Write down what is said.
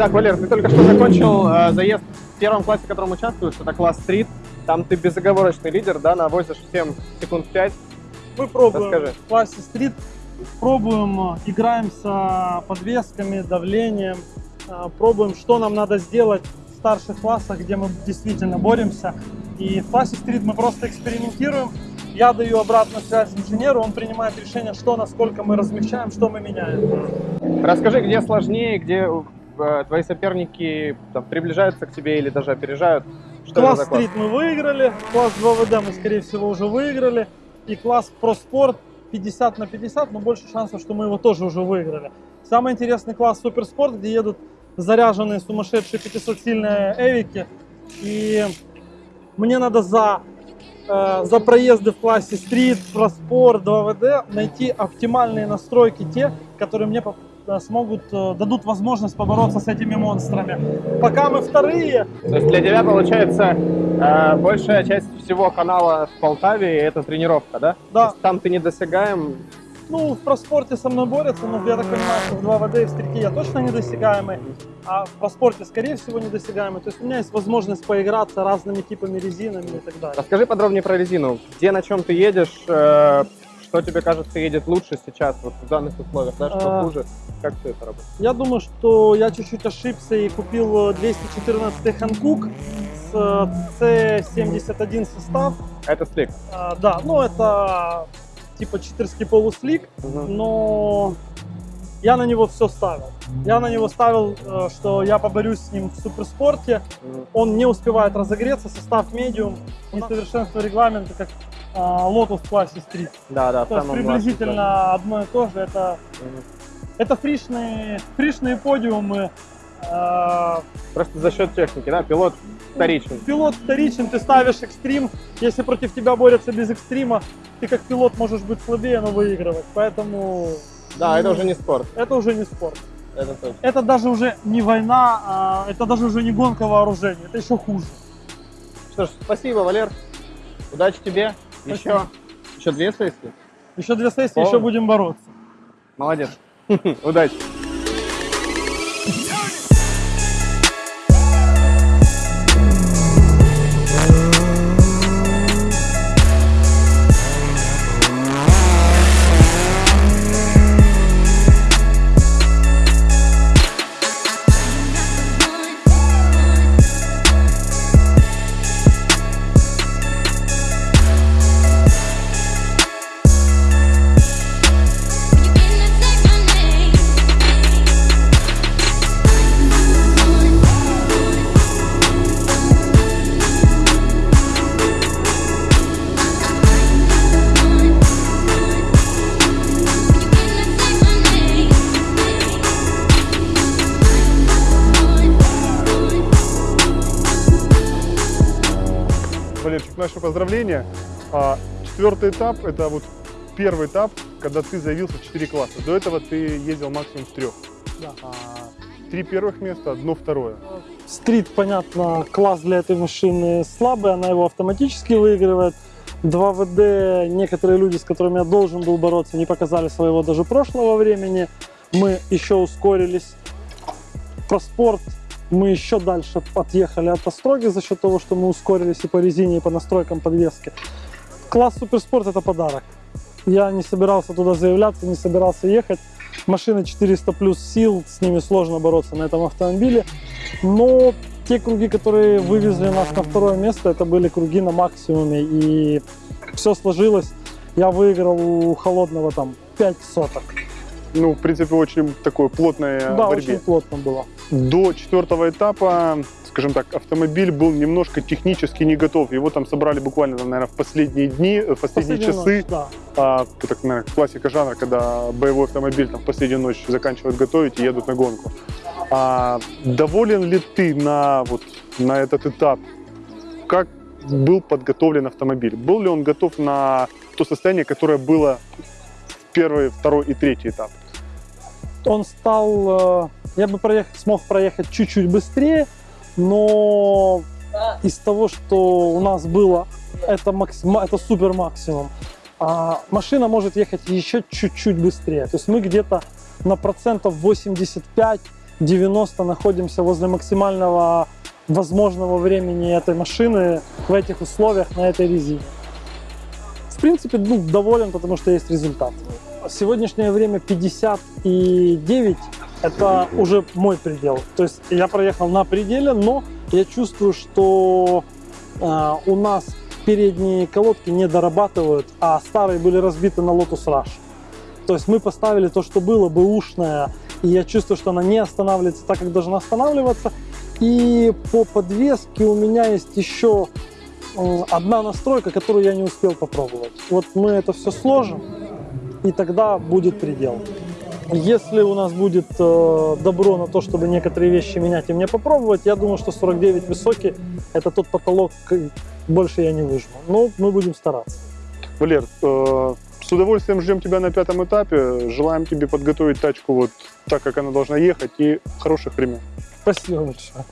Итак, Валер, ты только что закончил э, заезд в первом классе, в котором участвуешь, это класс стрит. Там ты безоговорочный лидер, да, навозишь всем секунд 5. Мы пробуем Расскажи. в классе стрит, пробуем, э, играем с подвесками, давлением, э, пробуем, что нам надо сделать в старших классах, где мы действительно боремся. И в классе стрит мы просто экспериментируем. Я даю обратную связь инженеру, он принимает решение, что, насколько мы размещаем, что мы меняем. Расскажи, где сложнее, где твои соперники там, приближаются к тебе или даже опережают? Что класс класс? мы выиграли, класс 2ВД мы, скорее всего, уже выиграли. И класс проспорт 50 на 50, но больше шансов, что мы его тоже уже выиграли. Самый интересный класс суперспорт, где едут заряженные сумасшедшие 500-сильные эвики. И мне надо за, э, за проезды в классе стрит, проспорт, 2ВД найти оптимальные настройки, те, которые мне э, смогут, э, дадут возможность побороться с этими монстрами. Пока мы вторые, То есть для тебя, получается, э, большая часть всего канала в Полтаве – это тренировка, да? Да. Там ты недосягаем, Ну, в проспорте со мной борются, но я так понимаю, что в 2ВД и в стрельке я точно недосягаемый, а в проспорте, скорее всего, недосягаемый. То есть у меня есть возможность поиграться разными типами резинами и так далее. Расскажи подробнее про резину. Где, на чем ты едешь, э, что тебе кажется едет лучше сейчас, вот в данных условиях, да, что А. хуже, как все это работает? Я думаю, что я чуть-чуть ошибся и купил э, 214 Ханкук с э, C71 состав. Это слик. А, Да, ну это типа читерский полуслик, но я на него все ставил. Я на него ставил, э, что я поборюсь с ним в суперспорте, он не успевает разогреться, состав медиум, несовершенство регламента, как а, лотос в классе стрит. Да, да, То есть приблизительно одно и то же. Это, Мгм. это фришные, фришные подиумы. а, Просто за счет техники, да, пилот вторичный. Пилот вторичен, ты ставишь экстрим. Если против тебя борются без экстрима, ты как пилот можешь быть слабее, но выигрывать. Поэтому Да, это уже не спорт, это уже не спорт. это точно. Это даже уже не война, а это даже уже не гонка вооружений. Это еще хуже. Что ж, спасибо, Валер. Удачи тебе. Еще, Спасибо. еще две сессии. Еще две сессии, Полно. еще будем бороться. Молодец. Удачи. Валерчик, наши поздравления. А, Четвертый этап – это вот первый этап, когда ты заявился в 4 класса. До этого ты ездил максимум в трех. Да. Три первых места, одно второе. Стрит, понятно, класс для этой машины слабый, она его автоматически выигрывает. 2ВД, некоторые люди, с которыми я должен был бороться, не показали своего даже прошлого времени. Мы еще ускорились. Про спорт мы еще дальше отъехали от Остроги за счет того, что мы ускорились и по резине, и по настройкам подвески. Класс суперспорт это подарок. Я не собирался туда заявляться, не собирался ехать. Машины 400 плюс сил, с ними сложно бороться на этом автомобиле. Но те круги, которые вывезли нас на второе место, это были круги на максимуме. И все сложилось. Я выиграл у холодного там 5 соток. Ну, в принципе, очень такое плотное да, борьбе. очень плотно было. До четвертого этапа, скажем так, автомобиль был немножко технически не готов. Его там собрали буквально, наверное, в последние дни, в последние часы. ночь, да. А, так, наверное, классика жанра, когда боевой автомобиль там в последнюю ночь заканчивают готовить и едут на гонку. А, доволен ли ты на, вот, на этот этап? Как был подготовлен автомобиль? Был ли он готов на то состояние, которое было первый, второй и третий этап? Он стал... э, Я бы проех- смог проехать чуть-чуть быстрее, но из того, что у нас было, это, максим... это супер максимум. А машина может ехать еще чуть-чуть быстрее. То есть мы где-то на процентов 85 90 находимся возле максимального возможного времени этой машины в этих условиях на этой резине. В принципе, ну, доволен, потому что есть результат. В сегодняшнее время 59 это уже мой предел. То есть я проехал на пределе, но я чувствую, что э, у нас передние колодки не дорабатывают, а старые были разбиты на Lotus Rush. То есть мы поставили то, что было бэушное, и я чувствую, что она не останавливается так, как должна останавливаться. И по подвеске у меня есть еще одна настройка, которую я не успел попробовать. Вот мы это все сложим, и тогда будет предел. Если у нас будет э, добро на то, чтобы некоторые вещи менять и мне попробовать, я думаю, что 49 высокий – это тот потолок, больше я не выжму. Но мы будем стараться. Валер, э, с удовольствием ждем тебя на пятом этапе. Желаем тебе подготовить тачку вот так, как она должна ехать, и хороших времен. Спасибо большое.